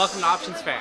Welcome to Options Fair.